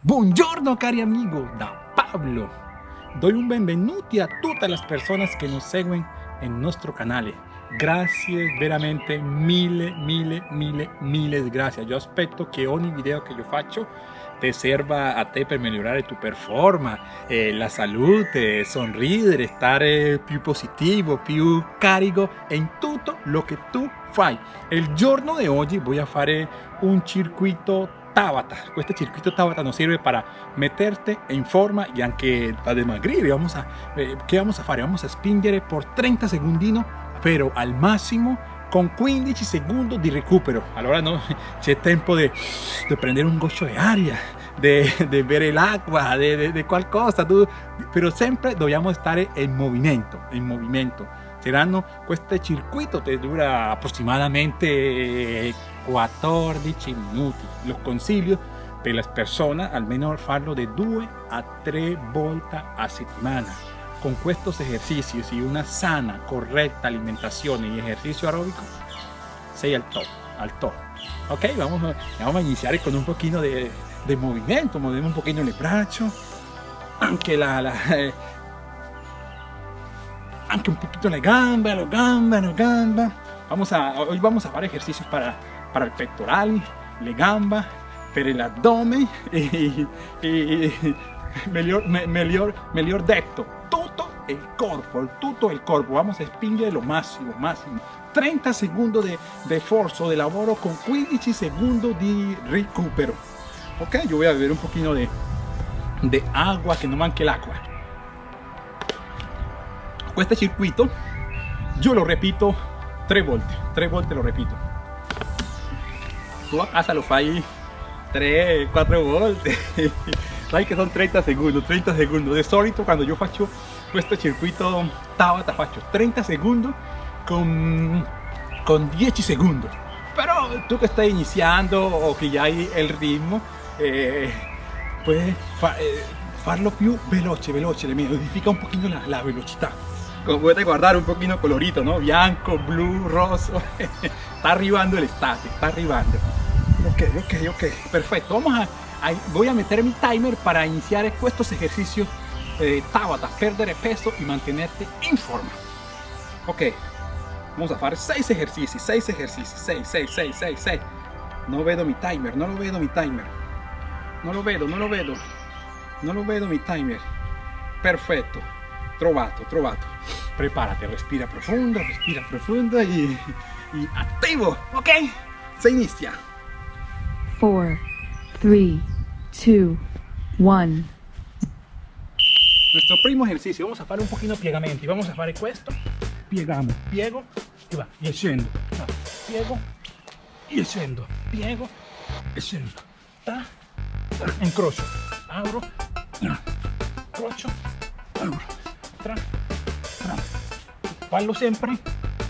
Buongiorno cari amigo, da Pablo. Doy un benvenuti a tutte le persone che nos seguono en nostro canale. Grazie veramente mille, mille, mille, mille grazie. Io aspetto che ogni video che io faccio te serva a te per migliorare tu performance, eh, la salute, sorridere, stare più positivo, più carico in tutto lo che tu fai. Il giorno di oggi voy a fare un circuito Tabata. Este circuito Tabata nos sirve para meterte en forma y anche a demagrir. Vamos a, eh, ¿Qué vamos a hacer? Vamos a spingere por 30 segundinos, pero al máximo con 15 segundos de recupero. Allora no, c'è tempo de prendere un goccio de aria, de bere l'acqua, de qualcosa, tu, però sempre dobbiamo stare in movimento, in movimento. Saranno, questo circuito te dura aproximadamente 14 minuti. Lo consiglio per le persone almeno farlo de 2 a 3 volte a settimana. Con estos ejercicios y una sana, correcta alimentación y ejercicio aeróbico, sei al top, al top. Ok, vamos a, vamos a iniciar con un poquito de, de movimiento, movemos un poquito el brazo, aunque la, la anche un poquito la gamba, la gamba, la gamba. Vamos a, hoy vamos a hacer ejercicios para, para el pectoral, la gamba, para el abdomen y, y, mejor, mejor, mejor detto, todo el cuerpo, todo el cuerpo. Vamos a spingere lo máximo, máximo. 30 segundos de, de esfuerzo, de laboro con 15 segundos de recupero. Ok, yo voy a beber un poquito de, de agua, que no manque el agua este circuito yo lo repito tres volte, tres volte lo repito. Tú a casa lo fai 3, 4 volte. Sai que son 30 segundos, 30 segundos. De solito cuando yo faccio este circuito Tabata faccio 30 segundos con, con 10 segundos. Pero tú que estás iniciando o que ya hay el ritmo, eh, puedes fa, eh, farlo più veloce, veloce, le modifica un poquito la, la velocità como puedes guardar un poquito colorito, ¿no? Bianco, blue, rosso. está arribando el estate, está arribando. Ok, ok, ok, perfecto. Vamos a, voy a meter mi timer para iniciar estos ejercicios de Tabata, perder peso y mantenerte en forma. Ok, vamos a hacer 6 ejercicios, 6 ejercicios, 6, 6, 6, 6, 6. No veo mi timer, no lo veo mi timer. No lo veo, no lo veo. No lo veo mi timer. Perfecto trovato, trovato. Prepárate, respira profundo, respira profundo y, y activo, ¿ok? Se inicia. 4, 3, 2, 1. Nuestro primo ejercicio, vamos a hacer un poquito piegamento vamos a hacer esto, piegamos, piego y va, y scendo, piego y scendo, piego e scendo, ta, ta, incrocio, abro, crocio, abro, tra, tra. Fallo sempre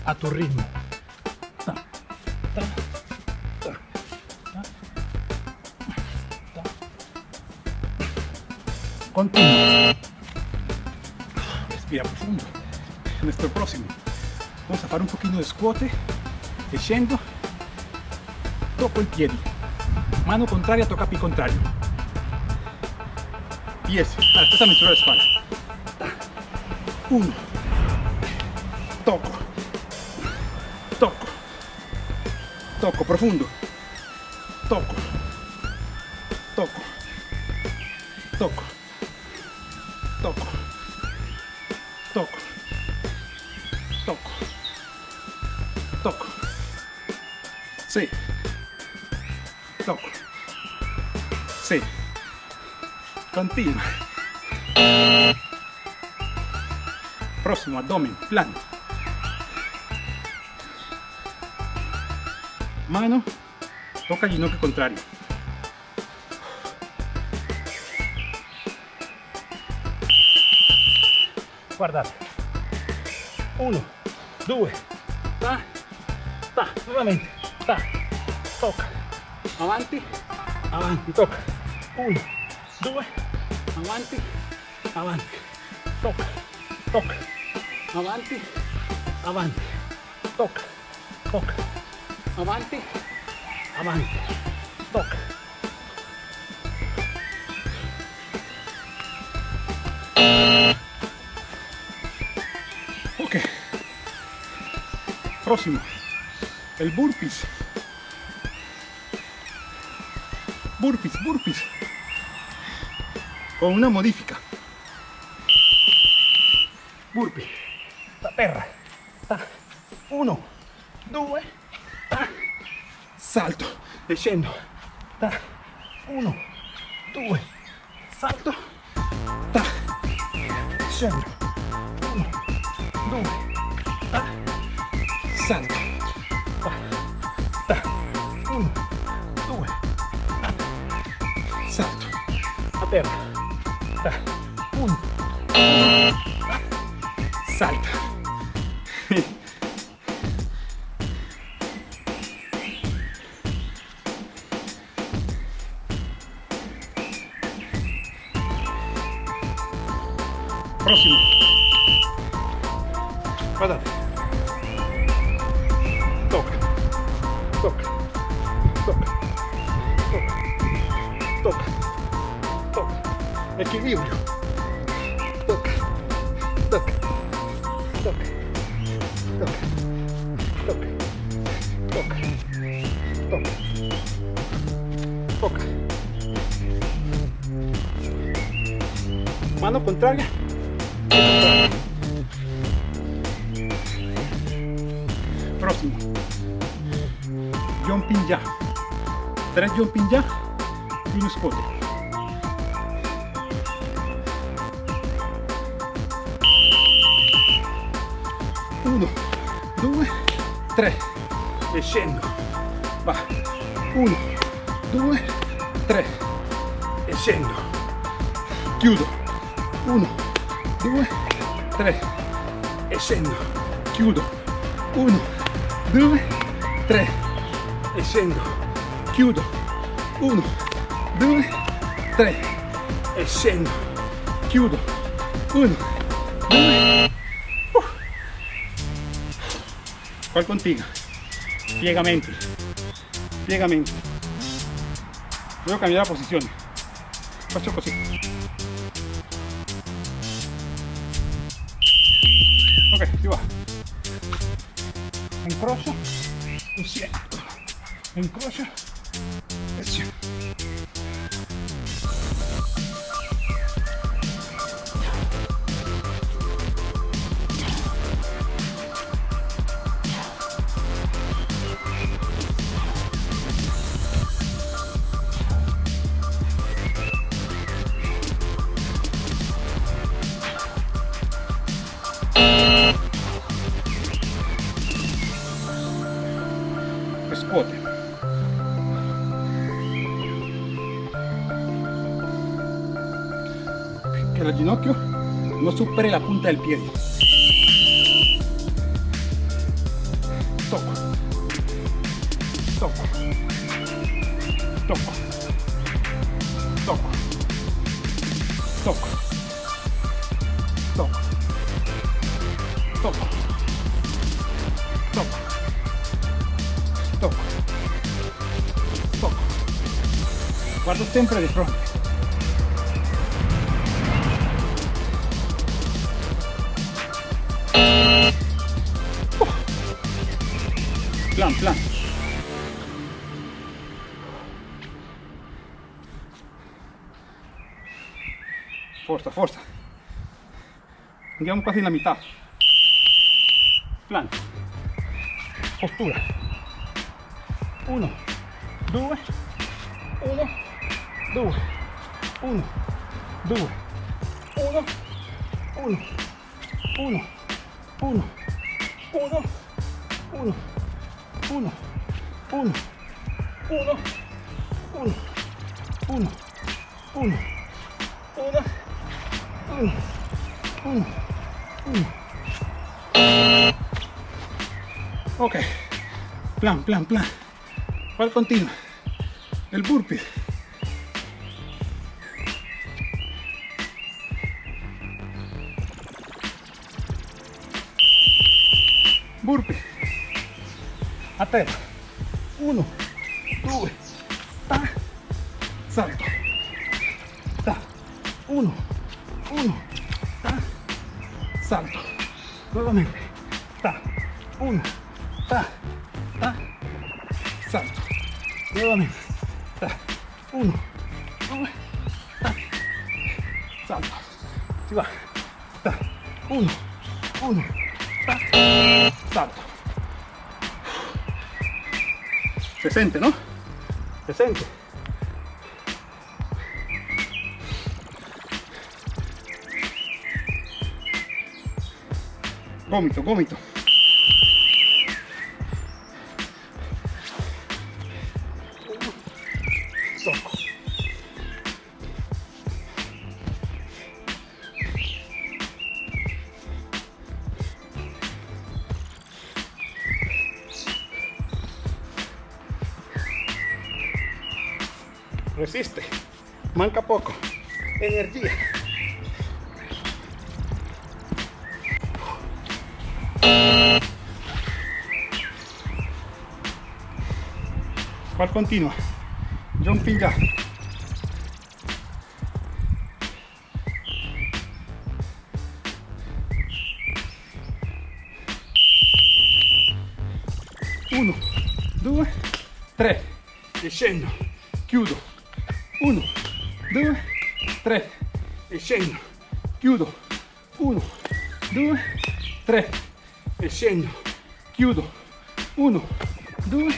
a tu ritmo. Continua. Respira profundo. Nuestro próximo. Vamos a hacer un poquito de squat, scendo, toco el pie. Mano contraria toca pie contrario. Pies. Ahora, esta es la espalda. Uno. Toco. Toco. Toco profundo. Toco. Toco. Toco. Toco. Toco. Toco. Toco. Sí. Toco. Sí. Continua. próximo abdomen plano mano toca ginocchio contrario guardate uno due ta ta. nuovamente ta toca. Avanti avanti toca. Uno due avanti avanti toca toca. Avanti, avanti, toca, toca, avanti, avanti, toca, Próximo. El burpees. Burpees, burpees. Con una modifica. Burpee. Ta terra. Ta. Uno. Due. Salto. Scendo. Ta. Uno. Due. Salto. Ta. Salta. Toca. Toca. Toca. Toca. Toca. Toca. Mano contraria. Próximo. Jumping ya. Tres jumping ya y un squat. 3 e va. 1 2 3 e chiudo 1 2 3 e scendo chiudo 1 2 3 e scendo chiudo 1 2 3 e scendo chiudo 1 2 ¿Cuál contigo? Ciegamente. Ciegamente. Luego cambiar la posición. Paso cosito. Ok, si va. Encrocio. Lo siento. Encrocio. Presión. Supere la punta del pie. Toco. Toco. Toco. Toco. Toco. Toco. Toco. Toco. Toco. Toco. Guardo sempre di fronte. Andiamo quasi la metà. Plan. Postura. Uno, due, uno, due, uno, due, uno, uno, uno, uno, uno, uno, uno, uno, uno, uno, uno, uno, uno, uno, uno. Ok, plan, plan, plan. ¿Cuál continua? El burpee. Burpee. A terra. Uno, ta, ta, salto, nuevamente, ta, uno, dos, ta, salto, si va, ta, uno, uno, ta, salto. Se siente, ¿no? Se siente. Gómito, gómito. Resiste. Manca poco. Energía. ¿Cuál continua? Jumping ya. Uno, due, tre. E scendo. Chiudo. Scendo. Chiudo. Uno, due, tre. E scendo. Chiudo. Uno, due,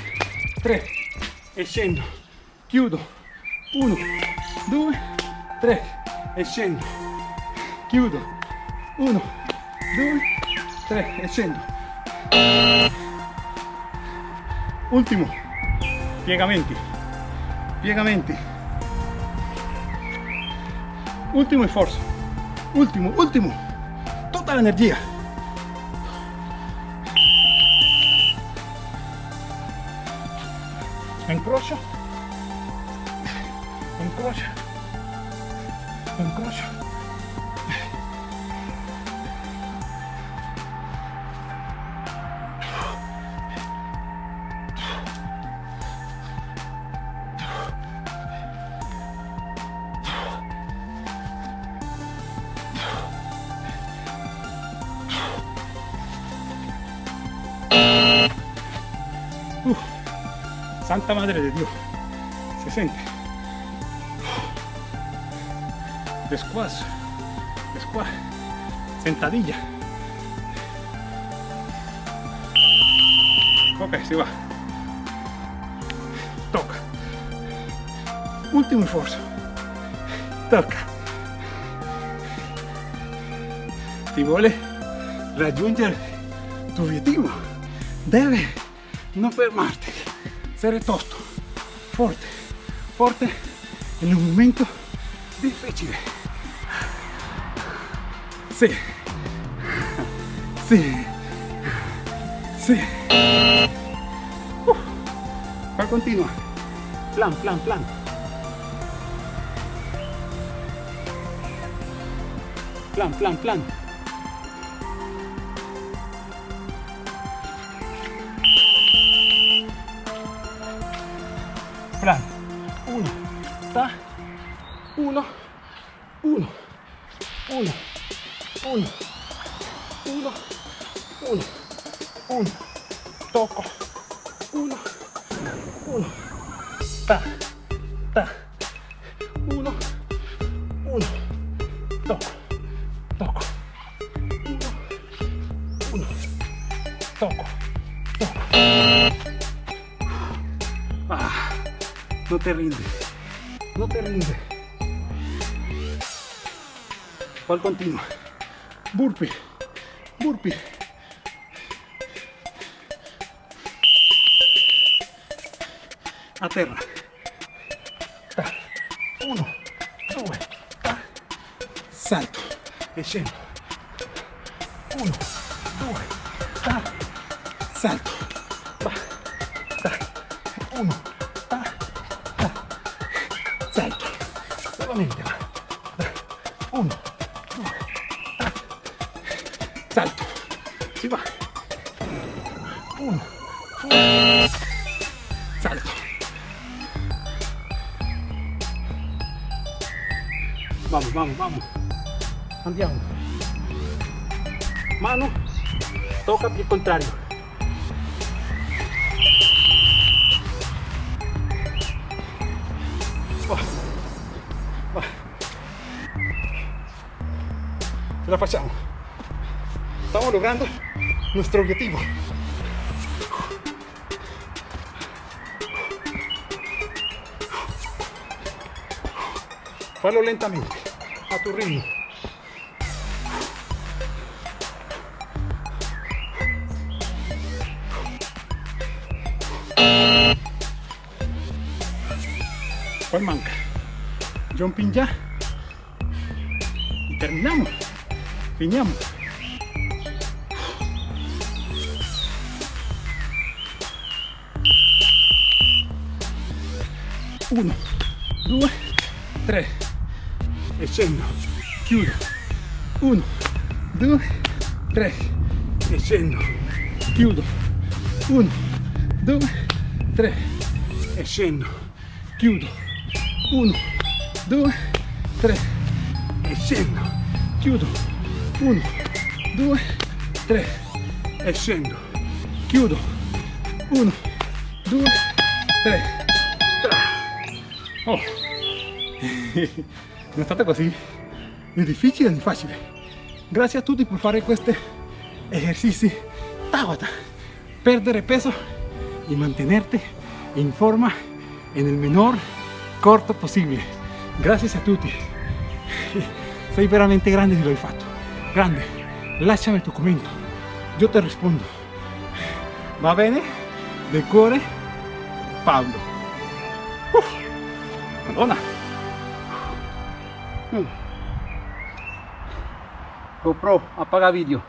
tre. E scendo. Chiudo. Uno, due, tre. E scendo. Chiudo. Uno, due, tre. E scendo. Ultimo. Piegamenti. Piegamenti. Ultimo sforzo. Ultimo, ultimo. Tutta l'energia. Incrocio. Incrocio. Incrocio. Uf. Santa Madre de Dios. Se siente. Después. Después. Sentadilla. Ok, se va. Toca. Último esfuerzo. Toca. Si vuole raggiungere tu obiettivo, deve non fermarti, essere tosto, forte, forte in un momento difficile. Sì, sì, sì. Uh, continua, plan, plan. Plan, plan, plan. plan. Uno, ta, ta, uno, uno, toco, toco, uno, uno, toco, toco. Ah. No te rindes. No te rindes. ¿Cuál continua? Burpee. Burpee. A terra. Ta. Uno, ta. Salto. E scendo. Uno, Vamos, vamos, vamos. Andiamo. Mano toca pie contrario. Ce la facciamo. Estamos logrando nuestro objetivo. Fallo lentamente, a tu ritmo. ¿Cuál manca? Jumping ya. Y terminamos. Finiamo. Uno, due, tre. Scendo. Chiudo. Uno, due, tre. E scendo. Chiudo. Uno, due, tre. E scendo. Chiudo. Uno, due, tre. E scendo. Chiudo. 1, 2, 3 e scendo, chiudo, 1, 2, 3, oh. non è stato così né difficile né facile grazie a tutti per fare questi esercizi Tabata perdere peso y mantenerte en forma en el menor corto posible gracias a tutti sei veramente grande se lo hai fatto grande, lasciami tu commento, io ti rispondo. Va bene? De cuore, Paolo. Uf. Hum. GoPro, apaga vídeo.